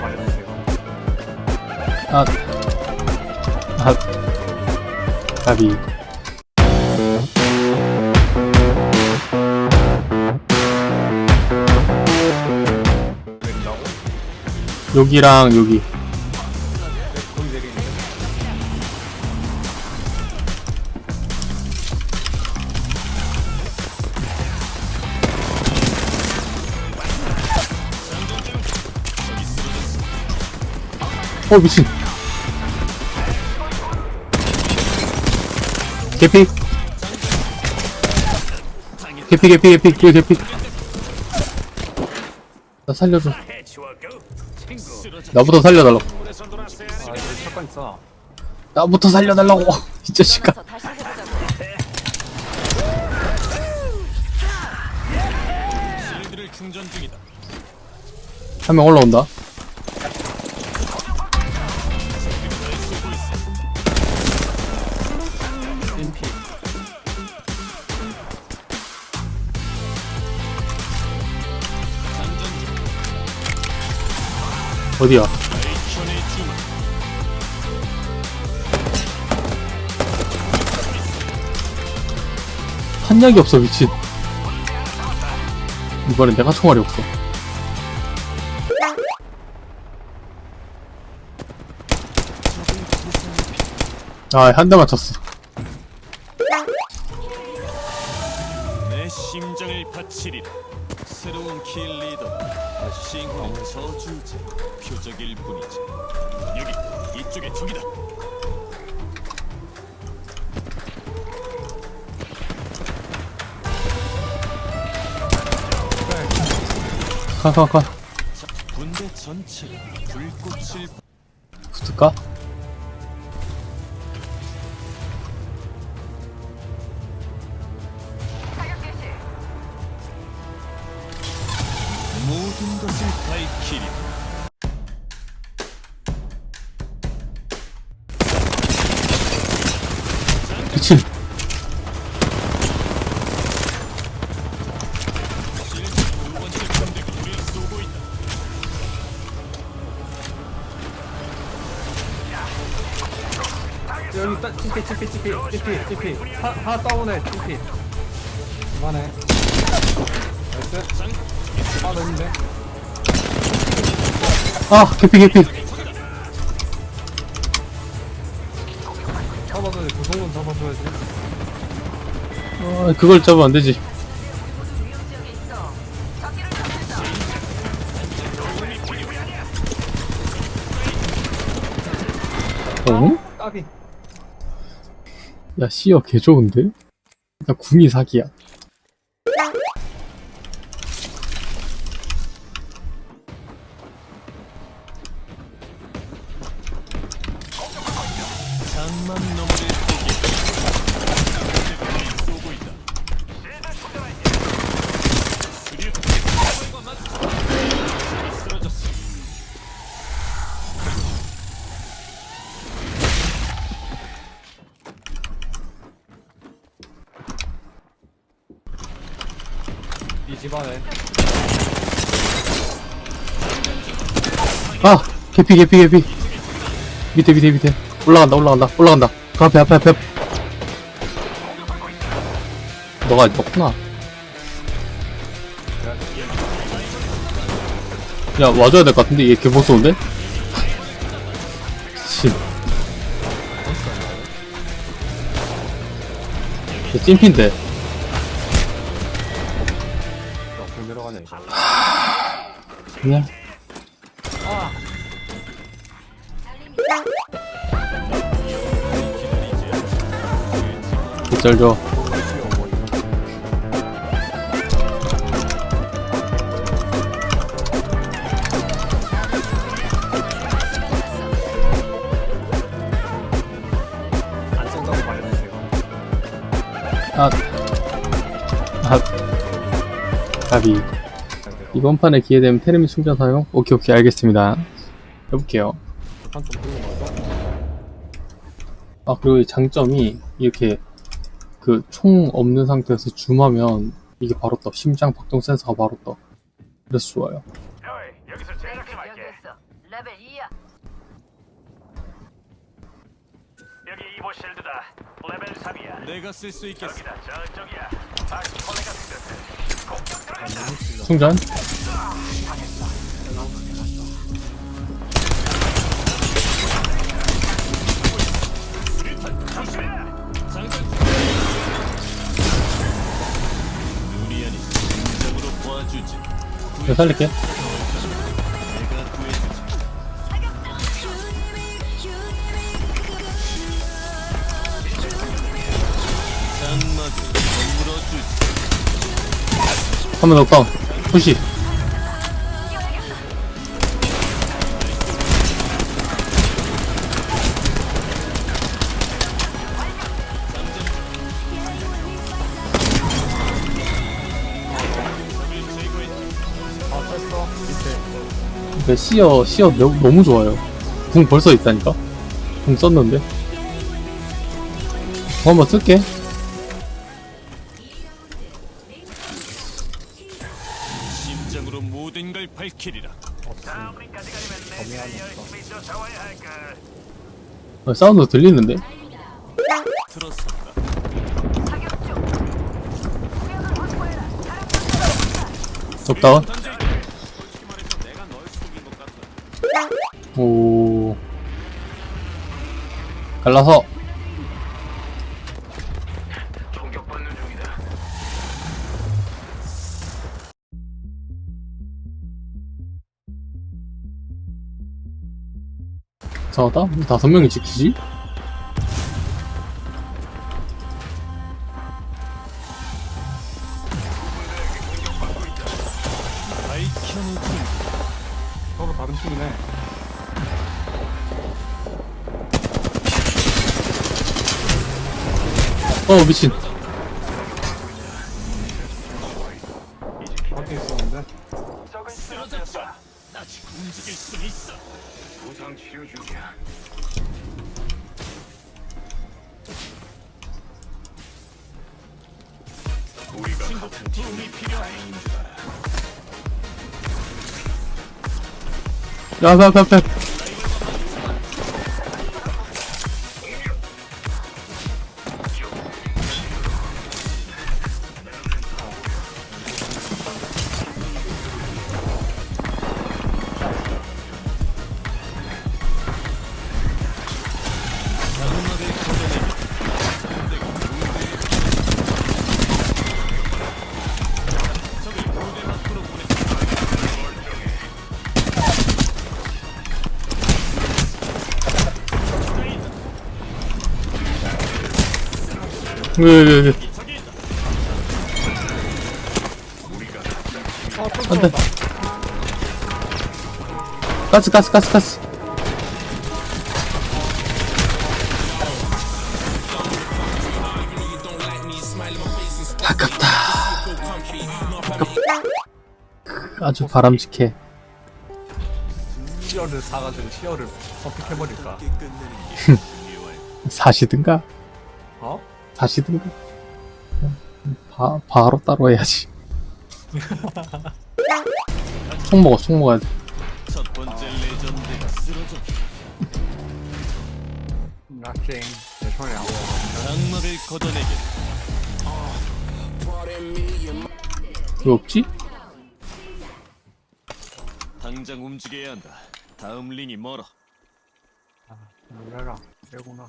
말해주세요. 아, 아. 내린다고? 여기랑 여기. 어, 미친. 개피. 개피, 개피, 개피, 개피, 개피. 나 살려줘. 나부터 살려달라고. 아, 여기. 나부터 살려달라고. 이 자식아. 모여서 다시 해보자고. 실드를 충전 중이다. 한명 올라온다. 어디야? 한약이 없어, 미친. 이번엔 내가 총알이 없어. 아, 한 대만 쳤어. 내 심장을 바치리라. 새로운 킬 리더. 싱크의 저주제. 표적일 뿐이지. 여기 이쪽에 적이다. 가, 가, 가. 자, 군대 전체가 불꽃을 붙을까? 밝히리. 미친. 여기 따, 찌피, 찌피, 찌피, 찌피, 찌피. 하, 하나 다운해, 찌피. 그만해. 나이스. 하나 더 있는데. 아, 개피, 개피. 잡아줘야지. 구성문 잡아줘야지. 아, 그걸 잡으면 안 되지. 어? 까비. 야, 씨어 개 좋은데? 야, 궁이 사기야. 이 집안에. 아! 개피, 개피, 개피. 밑에, 밑에, 밑에. 올라간다, 올라간다, 올라간다. 그 앞에, 앞에, 앞에. 너가 넣구나. 야, 와줘야 될 것 같은데? 얘 개보스인데? 씨. 얘 찐핀데. 그냥. 개쩔죠. 이번 판에 기회 되면 테르밋 충전 사용? 오케이, 오케이, 알겠습니다. 해볼게요. 아 그리고 이 장점이 이렇게 그 총 없는 상태에서 줌하면 이게 바로 떠 심장 박동 센서가 바로 떠 그래서 좋아요 어이, 여기서 제작 좀 할게. 여기였어. 레벨 2야. 여기 Evo shield다. 레벨 3이야. 내가 쓸 수 있겠어. 저기다, 저쪽이야. 생겼대. 공격 들어간다. 충전. 내가 살릴게 한번 더 다운 푸시. 근데 시어 시어 너- 너무 좋아요. 궁 벌써 있다니까? 궁 썼는데? 궁 한번 쓸게 쫓아와야 할까. 어, 사운드 들리는데 확보해라. 적다운 같다. 오 갈라서 이상하다? 왜 다섯 명이 지키지? 다른 팀이네. 어 미친 야 앞에 앞 왜왜왜 있다. 아, 또 안돼. 가스 가스 가스 가스 아깝다 아깝 아주 바람직해 치어를 사가지고 치어를 선택해버릴까. 사시든가 어? 사시든가 바, 바로 따로 해야지 총 먹어 총 먹어야 돼첫 번째 레전드가 쓰러져. 나찡. 내 손이 안 와. 장막을 걷어내기. 왜 없지? 당장 움직여야 한다. 다음 링이 멀어. 놀래라. 빼구나.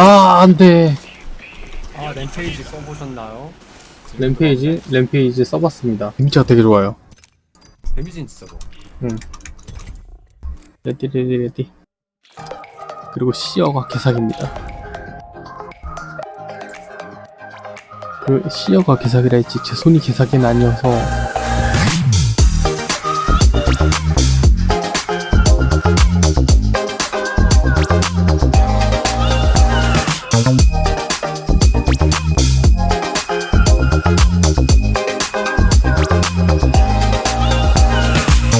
아 안 돼. 아 Rampage 써보셨나요? Rampage? Rampage 써봤습니다. damage가 되게 좋아요. damage는 진짜 뭐 ready ready ready. 그리고 Seer가 개사기입니다. 그 Seer가 개사기라 했지 제 손이 개사기는 아니어서